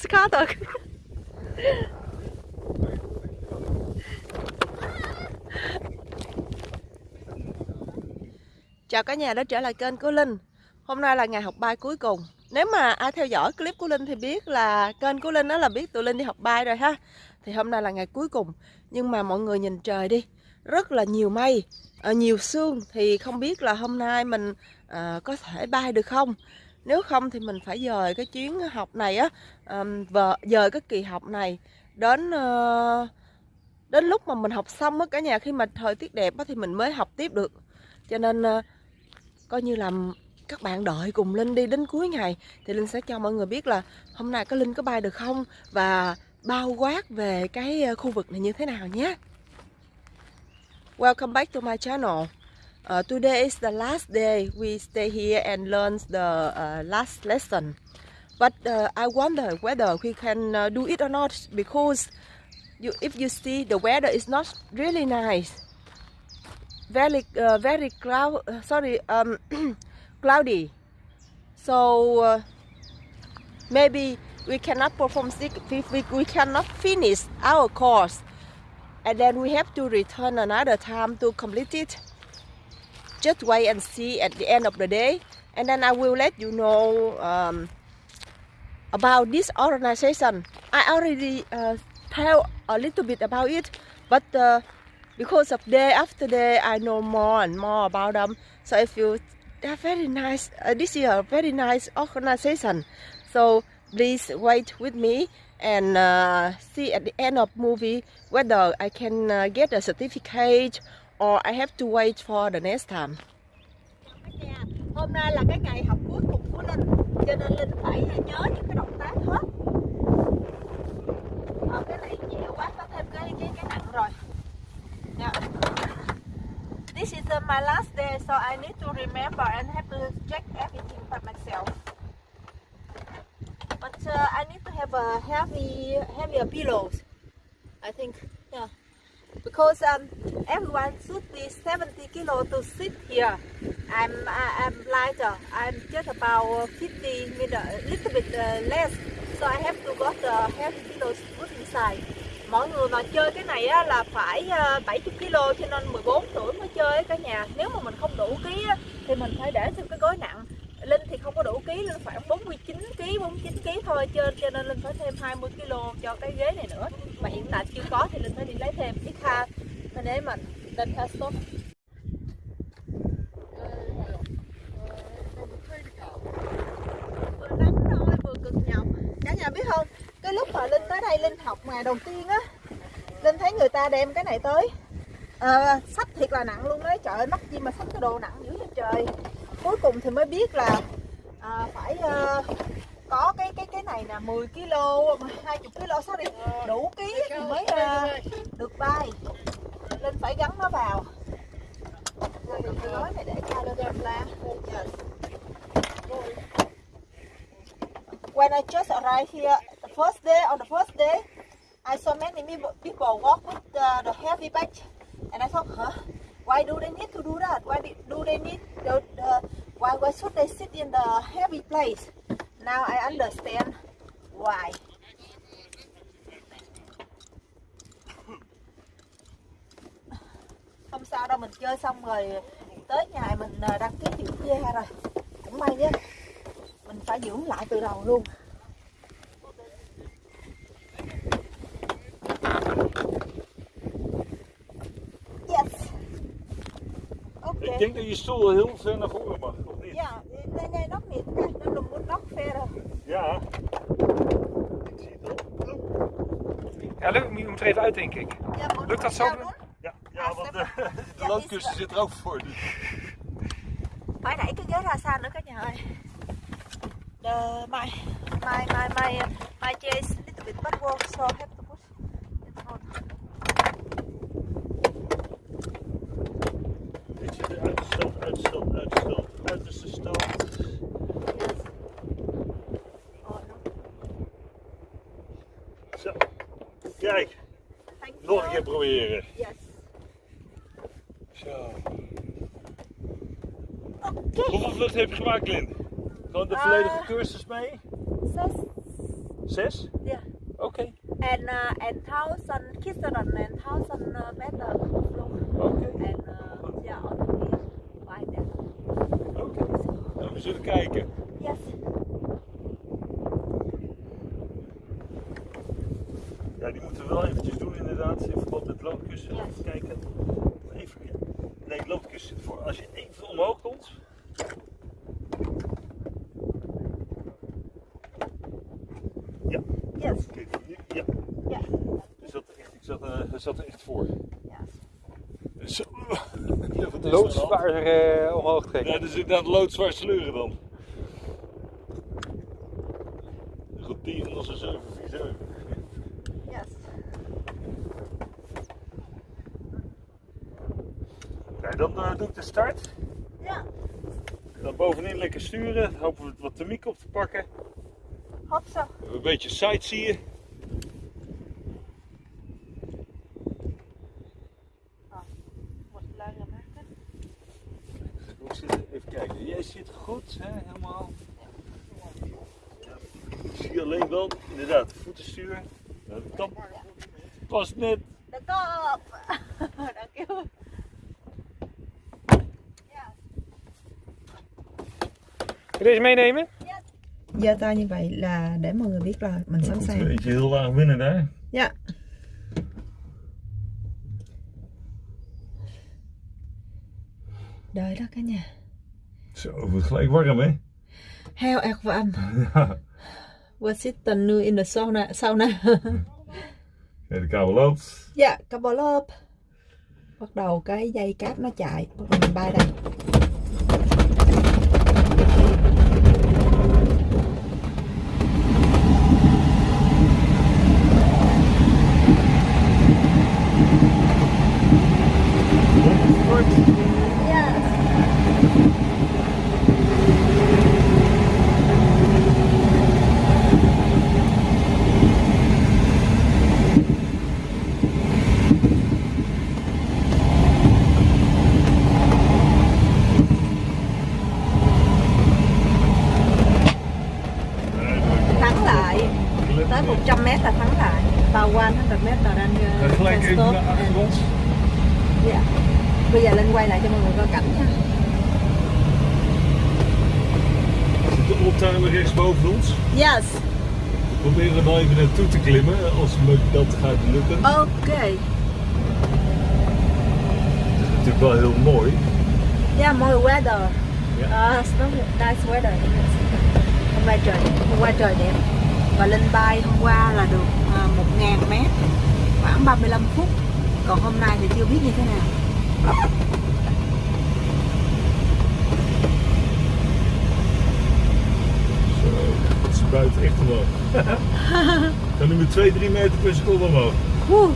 Skatok. Chào cả nhà đã trở lại kênh của Linh. Hôm nay là ngày học bay cuối cùng. Nếu mà ai theo dõi clip của Linh thì biết là kênh của Linh đó là biết tụi Linh đi học bay rồi ha. Thì hôm nay là ngày cuối cùng. Nhưng mà mọi người nhìn trời đi. Rất là nhiều mây ờ, Nhiều sương. Thì không biết là hôm nay mình à, có thể bay được không? Nếu không thì mình phải dời cái chuyến học này á vợ Dời cái kỳ học này Đến... Ờ, đến lúc mà mình học xong á, cả nhà khi mà thời tiết đẹp á thì mình mới học tiếp được cho nên ờ, coi như là các bạn đợi cùng Linh đi đến cuối ngày thì Linh sẽ cho mọi người biết là hôm nay có Linh có bay được không và bao quát về cái ờ, khu vực này như thế nào nhé. Welcome back to my channel. Uh, today is the last day we stay here and learn the uh, last lesson. But uh, I wonder whether we can uh, do it or not because you, if you see the weather is not really nice. very uh, very cloud uh, sorry um, cloudy so maybe we cannot perform we, we, we cannot finish our course and then we have to return another time to complete it just wait and see at the end of the day and then I will let you know um, about this organization. I already uh, tell a little bit about it but uh, because of day after day I know more and more about them so I feel they're very nice uh, this is a very nice organization. So please wait with me and uh, see at the end of movie whether I can uh, get a certificate or I have to wait for the next time. This is uh, my last day, so I need to remember and have to check everything by myself. But uh, I need to have a heavy, heavier pillows. I think. Because um, everyone should be 70 kilo to sit here. I'm I, I'm lighter. I'm just about 50 meter, a little bit uh, less. So I have to got the heavy pillows put inside. mọi người mà chơi cái này á, là phải ờ, 70 kg cho nên 14 tuổi mới chơi cả nhà nếu mà mình không đủ ký á, thì mình phải để thêm cái gói nặng Linh thì không có đủ ký Linh khoảng 49 ký 49 ký thôi trên cho nên Linh phải thêm 20 kg cho cái ghế này nữa. Mà hiện tại chưa có thì Linh phải đi lấy thêm ít ha để mình Linh ha stop vừa nắng thôi vừa cực nhọc. Cả nhà biết không? Cái lúc mà linh tới đây linh học ngày đầu tiên á linh thấy người ta đem cái này tới. À, sách thiệt là nặng luôn đấy. Trời ơi mắc gì mà sách cái đồ nặng dữ vậy trời cuối cùng thì mới biết là à, phải à, có cái cái cái này nè 10 kg 20 kg sorry đủ ký thì mới à, được bay nên phải gắn nó vào cái gói này để cho lên la when I just arrived here the first day, on the first day, I saw many people walk with the, the heavy bag, and I thought, huh? Why do they need to do that? Why do they need the, the why, why should they sit in the heavy place? Now I understand why. Không sao đâu, mình chơi xong rồi tới nhà mình ờ, đăng ký dưỡng da rồi. Cũng may nhé. Mình phải dưỡng lại từ đầu luôn. Ik denk dat je stoel heel ver naar voren mag. Ja, nee, nee, nog niet. Kijk, dan moet nog verder. Ja. Ik zie het al. Ja, leuk, je moet er even uit, denk ik. Ja, Lukt dat zo? Ja, ja want de, de loodkussen zit er ook voor. Dus. Phải đẩy cái ghế ra xa nữa cả nhà ơi. The, my, my, my, my, my chair is a little bit backward, so I have to push it on. Ik zit er uitgesteld, uitgesteld, uitgesteld, Oh, no. Zo. Kijk, nog een keer proberen. Yes. Zo. Oké. Hoeveel vluchten heb je gemaakt, Lin? Gewoon de Eh. volledige cursus mee? Zes. Zes? Yeah. Oké. And uh, and thousand kilometer and thousand uh, meter vloog. Oké. And uh, yeah, on the way by that. Oké. Nou, we zullen kijken. Yes. Ja, die moeten we wel eventjes doen inderdaad, in verband met loodkussen. Ja. Even kijken. Even, ja. Nee, loodkussen voor als je even omhoog komt. Ja, Yes. kijk, nu, ja. Er zat er echt, ik zat, er- er zat er echt voor. Zo. Ja, Loodzwaar eh, omhoog dan? trekken. Ja, dus inderdaad loodzwaar sleuren dan. Roteren als een 747. Yes. Nou, dan eh, doe ik de start. Ja. Dan bovenin lekker sturen. Hopen we wat thermiek op te pakken. Hoop zo. Een beetje sightseeën. Wat langer maken. Hoe zit het? Even kijken. Jij zit goed, hè? helemaal. Ik zie alleen wel, inderdaad, voetenstuur. De tand past net. De kop. Dank u. Wil je deze meenemen? giơ tay như vậy là để mọi người biết là mình sẵn sàng. Eentje heel laag binnen daar. Dạ. Đợi đó cả nhà. Zo, het wordt gelijk warm, hè? How erg warm. Ja. What's it the new in the sauna? sauna. Để cabo lốp. Dạ, yeah, cabo lốp. Bắt đầu cái dây cáp nó chạy, bắt đầu mình bay đây. Quay lại cho mọi người coi cảnh. Zit de oldtimer rechts boven ons? Yes. We proberen wel even naartoe te klimmen, als me dat gaat lukken. Ok. Het is natuurlijk wel heel mooi. Yeah, more weather. Ja. Uh, nice weather. Hôm nay trời hôm qua trời đẹp. Và lên bay hôm qua là được uh, 1.000 mét khoảng 35 phút. Còn hôm nay thì chưa biết như thế nào. Zo, het spuit echt omhoog. Dan nu met 2, 3 meter per seconde omhoog. Whew.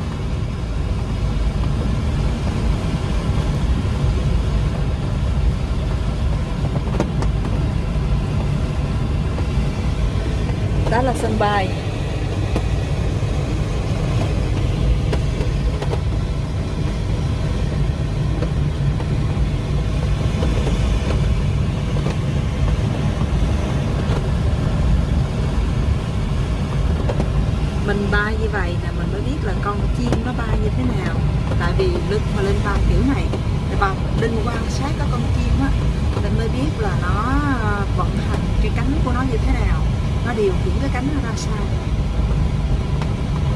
Đó là sân bay. Mình bay như vậy là mình mới biết là con chim nó bay như thế nào. Tại vì lúc mà lên bay kiểu này thì linh quan sát các con chim á mình mới biết là nó ờ, vận hành cái cánh của nó như thế nào. Nó điều khiển cái cánh nó ra sao.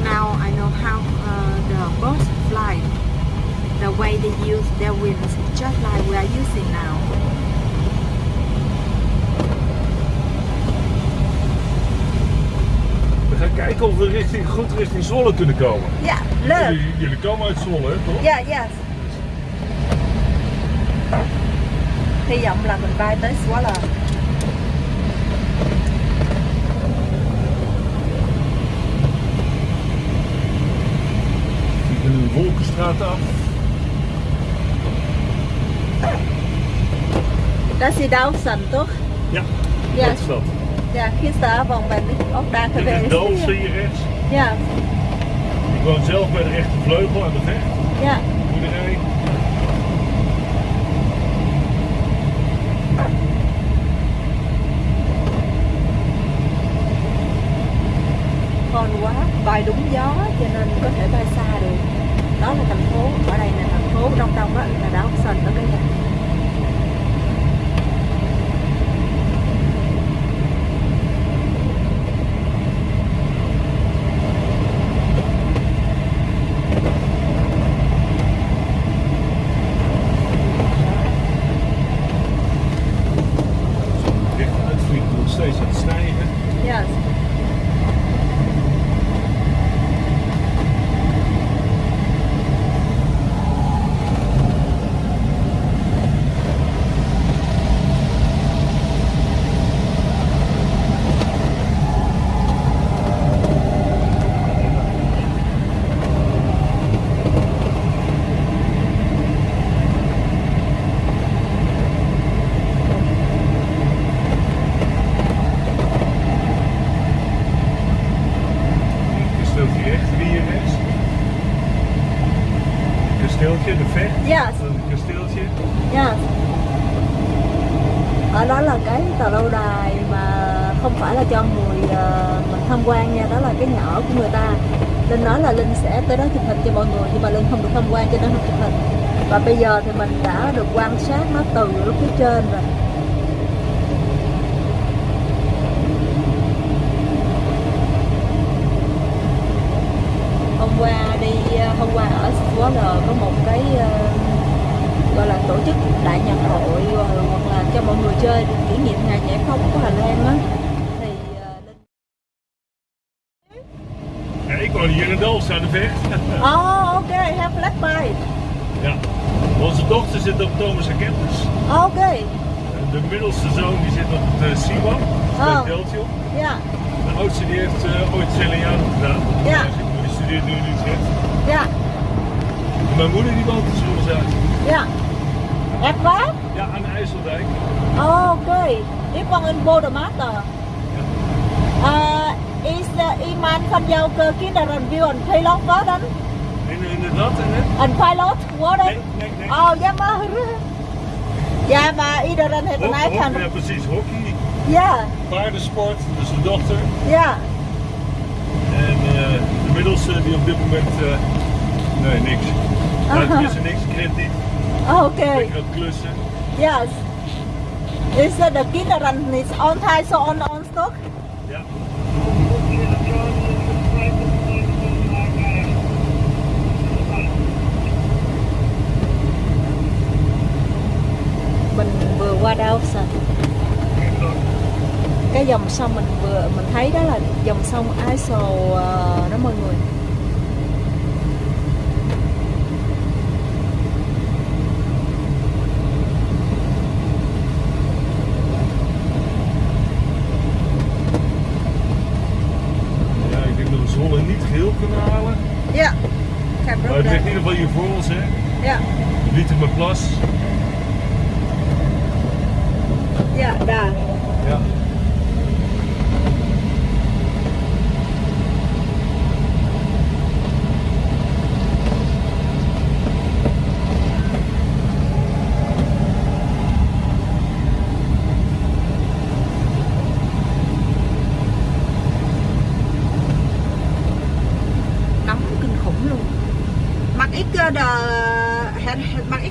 Now I know how uh, the birds fly. The way they use their wings just like we are using now. Gaan kijken of we richting, goed richting Zwolle kunnen komen. yeah look Jullie, jullie komen uit Zwolle, toch? Dạ, yes. Hy vọng là mình bay tới Swallow. We kunnen de Wolkenstraat af. Dat is Dawson, toch? Ja, Ja. dat is dat. Ja, gisteravond ben ik ook daar Dit is geweest. Dalfsen hier rechts. Ja, Ik woon zelf bij de rechtervleugel aan de vecht. ja. Boerderij. bay đúng gió cho nên có thể bay xa được đó là thành phố ở đây là thành phố đông đông á là đảo Hudson đó cả nhà Recht uitvliegen, nog steeds aan het stijgen. yes. Een kasteeltje rechts, hier rechts. Een kasteeltje, de vecht. Yes. Dan een kasteeltje. Yes. ở đó là cái tàu lâu đài mà không phải là cho người ờ, mình tham quan nha đó là cái nhà ở của người ta linh nói là linh sẽ tới đó chụp hình cho mọi người nhưng mà linh không được tham quan cho nên không chụp hình và bây giờ thì mình đã được quan sát nó từ lúc phía trên rồi. Hôm qua đi ờ, hôm qua ở Swaller có một cái ờ, gọi là tổ chức đại nhạc hội ờ, hoặc là cho mọi người chơi kỷ niệm ngày giải phóng của Hà Lan á. Middelste zoon die zit op het SIWA, Oh. het Deltje. ja, De oudste die heeft eh, ooit Celiano gedaan. Ja. Die studeert nu in Utrecht. ja, En Mijn moeder die woont in Zoelzaak. ja. Echt waar? Ja, aan de IJsseldijk. Oké, ik woon in Bodemater. Uh, is uh, iemand van jouw kinderen wil een pilot worden? In, in het wat en het? Een pilot worden? Nee, nee, nee. Oh, jammer. Ja, maar iedereen heeft een eigen... hockey, ja, precies. Hockey, Ja, paardensport, dus de dochter. ja. En eh, de middelste die op dit moment, eh, nee niks. Nou, Aha. tenminste niks, krediet, Oké. lekker aan het klussen. Yes. Is uh, the kinderen is on time so on on stock? Ja. Mình vừa qua đâu sao? Cái dòng sông mình vừa mình thấy đó là dòng sông ờ, đó mọi người. ja, ik denk dat we Zwolle niet geheel kunnen halen. Ja. Maar het ligt in ieder geval hier voor ons, hè. Ja. Lietermerplas. Ja, daar. Ja.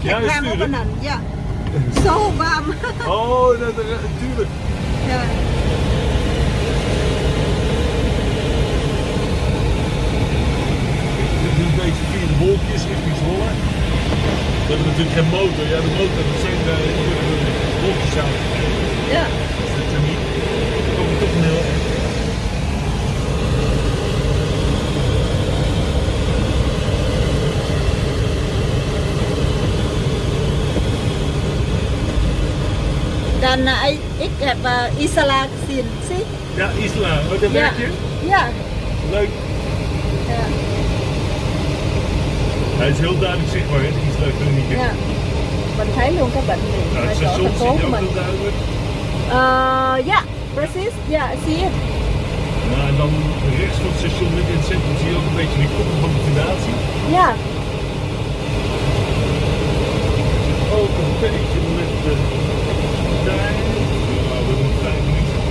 Ja, ram tuurlijk. của mình. Ja. So warm. Oh, dat, dat, tuurlijk. Ja. Dit is een beetje de wolkjes richting Zwolle. We hebben natuurlijk geen motor. Ja, de motor, dat zijn de, de wolkjes aan. Ja. Is dat er niet? Dan komen we toch een heel eind. Dan uh, ik, ik heb uh, Isala gezien. Zie? Ja, Isla. Oh, daar Ja. je? Ja. Leuk. Ja. Hij is heel duidelijk zichtbaar, hè, de Isla kliniek. ja. Mình thấy luôn bệnh Nou, ở het station zie je ook mình. heel duidelijk. Uh, ja, precies. Ja, zie je. Ja, en dan rechts van het station, midden in het centrum, zie je ook een beetje die koppel van de fundatie. Ja. Ook een beetje met de trein. Ja, we hebben nog vijf minuten.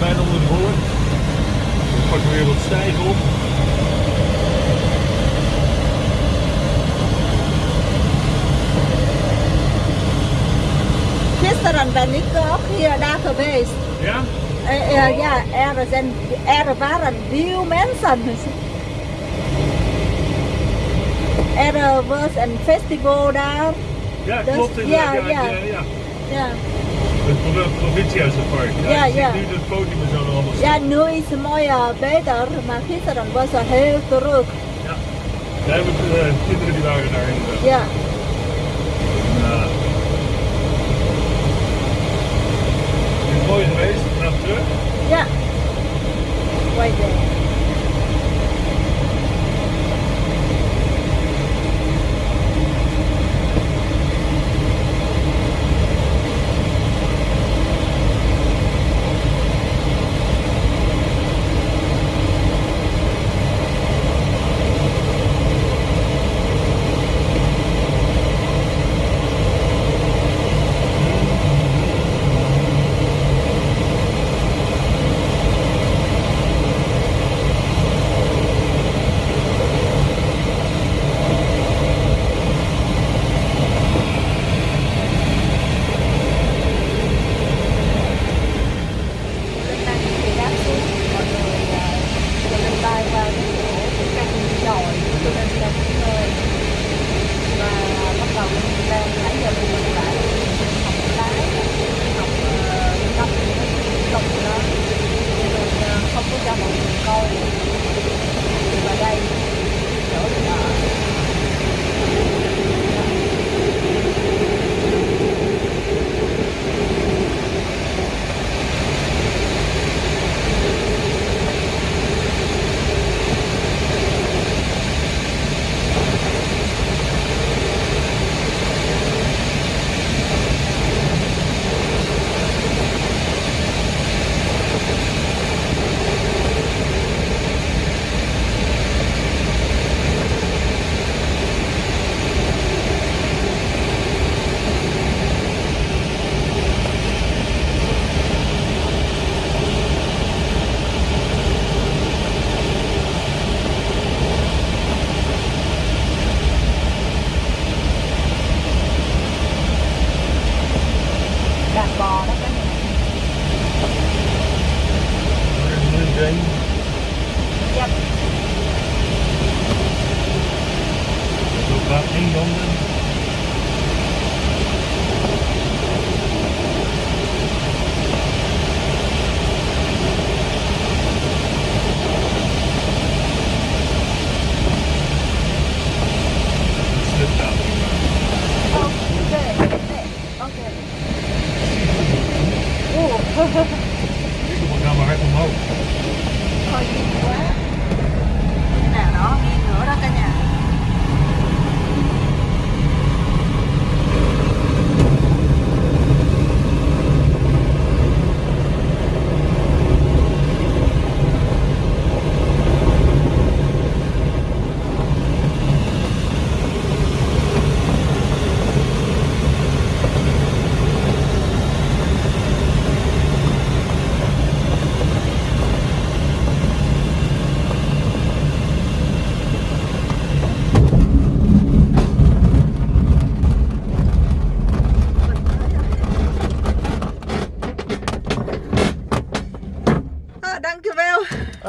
bijna onder de bollen. Pakken weer wat stijgen op. Gisteren ben ik ook hier daar geweest. Ja? Eh, eh, ja, er, zijn, er waren veel mensen. Er was een festival daar. Ja, Dus- klopt inderdaad. ja, Ja, ja. ja. ja. Het pro- provinciehuizenpark. Ja, Ja, ja. nu het podium zo allemaal ja nu is het mooi eh, beter, maar gisteren was het heel druk. Ja. Daar hebben eh, kinderen die waren daar inderdaad. Ja. drink? Yep. Go back in London.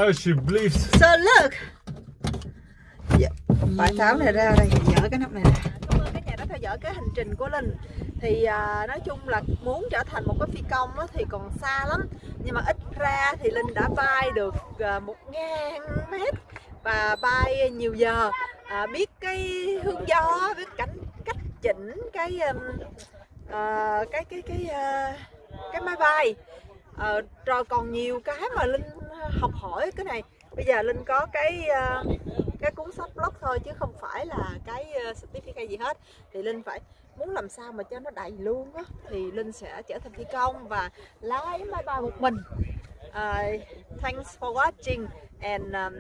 Alsjeblieft. So look. Dạ, phải tháo này ra đây, dỡ cái nắp này ra. Cảm ơn các nhà đã theo dõi cái hành trình của Linh. Thì à, nói chung là muốn trở thành một cái phi công á, thì còn xa lắm. Nhưng mà ít ra thì Linh đã bay được à, một ngàn mét và bay nhiều giờ. À, biết cái hướng gió, biết cảnh cách chỉnh cái um, à, cái cái cái à, cái máy bay. Ờ, Rồi còn nhiều cái mà linh ờ, học hỏi cái này. Bây giờ linh có cái ờ, cái cuốn sách blog thôi chứ không phải là cái ờ, certificate gì hết. Thì linh phải muốn làm sao mà cho nó đầy luôn á thì linh sẽ trở thành phi công và lái máy bay một mình. Uh, thanks for watching and um,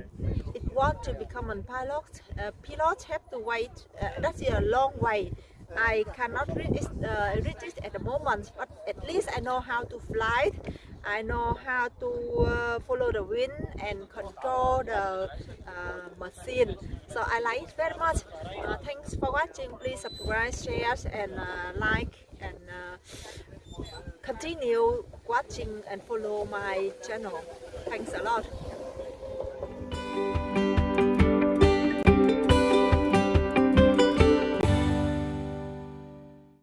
if you want to become a pilot uh, pilot have to wait uh, that's a long way. I cannot read it, uh, read it at the moment but at least I know how to fly I know how to uh, follow the wind and control the uh, machine. So I like it very much. Uh, thanks for watching. Please subscribe, share, and uh, like, and uh, continue watching and follow my channel. Thanks a lot.